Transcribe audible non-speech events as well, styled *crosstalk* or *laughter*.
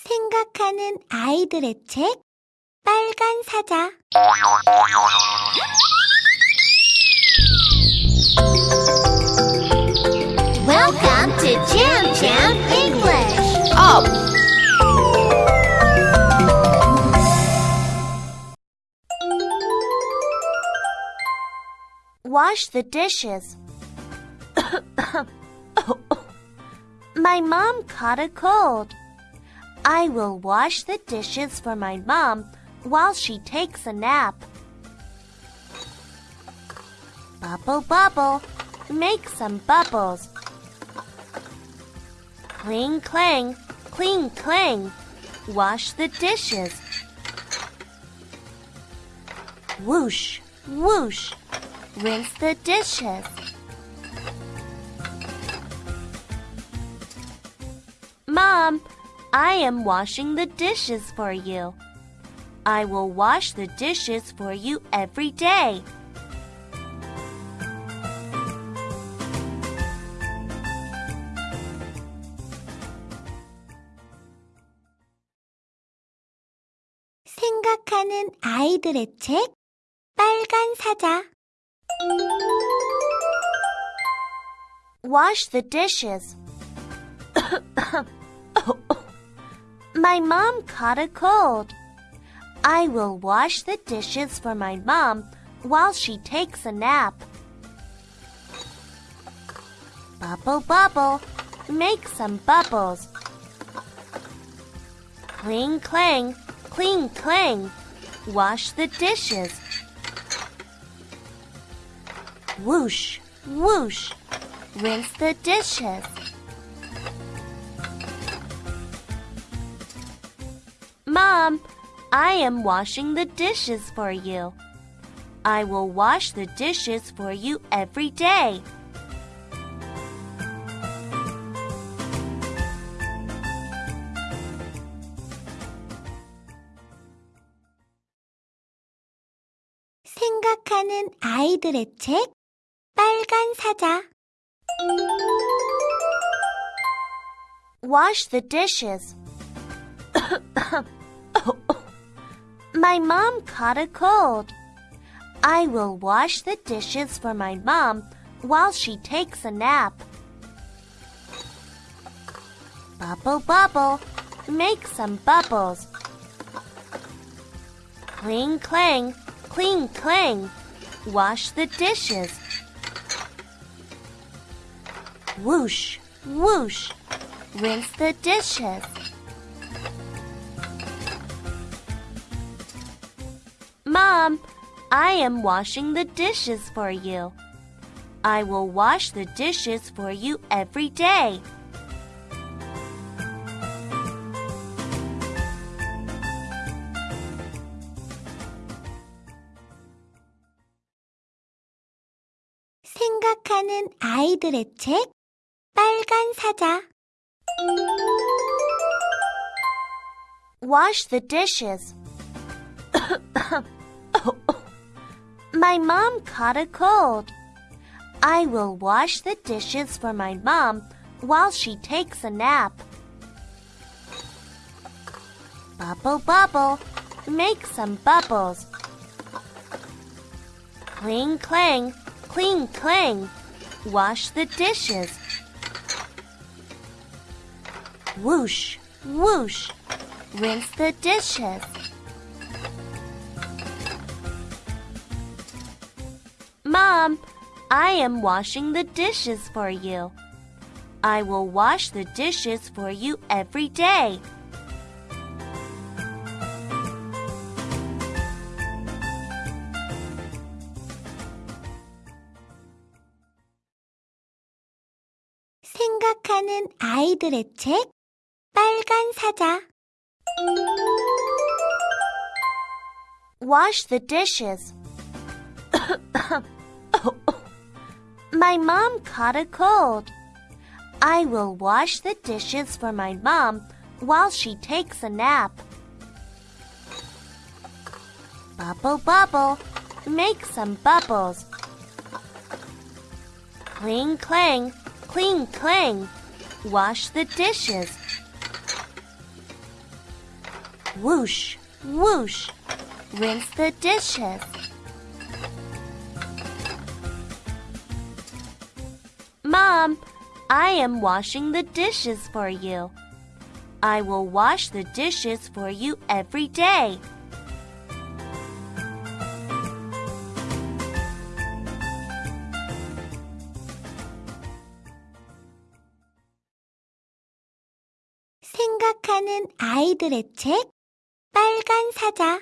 생각하는 아이들의 책 빨간 사자 Welcome to Jam Jam English. Up! Wash the dishes. *coughs* my mom caught a cold. I will wash the dishes for my mom while she takes a nap. Bubble, bubble, make some bubbles. Cling, clang, cling, clang, wash the dishes. Whoosh, whoosh, rinse the dishes. Mom, I am washing the dishes for you. I will wash the dishes for you every day. 생각하는 아이들의 책 빨간 사자 Wash the dishes. my mom caught a cold. I will wash the dishes for my mom while she takes a nap. Bubble, bubble, make some bubbles. Cling, clang, cling, clang, wash the dishes. Whoosh, whoosh, rinse the dishes. Mom, I am washing the dishes for you. I will wash the dishes for you every day. 생각하는 아이들의 책 빨간 사자 Wash the dishes. my mom caught a cold. I will wash the dishes for my mom while she takes a nap. Bubble, bubble, make some bubbles. Cling, clang, cling, clang, wash the dishes. Whoosh, whoosh, rinse the dishes. Mom, I am washing the dishes for you. I will wash the dishes for you every day. 생각하는 아이들의 책 빨간 사자 Wash the dishes. my mom caught a cold. I will wash the dishes for my mom while she takes a nap. Bubble, bubble, make some bubbles. Cling, clang, cling, clang, wash the dishes. Whoosh, whoosh, rinse the dishes. Mom, I am washing the dishes for you. I will wash the dishes for you every day. 생각하는 아이들의 책 빨간 사자 Wash the dishes. my mom caught a cold. I will wash the dishes for my mom while she takes a nap. Bubble, bubble, make some bubbles. Cling, clang, cling, clang, wash the dishes. Whoosh, whoosh. Rinse the dishes. Mom, I am washing the dishes for you. I will wash the dishes for you every day. 생각하는 아이들의 책 빨간 사자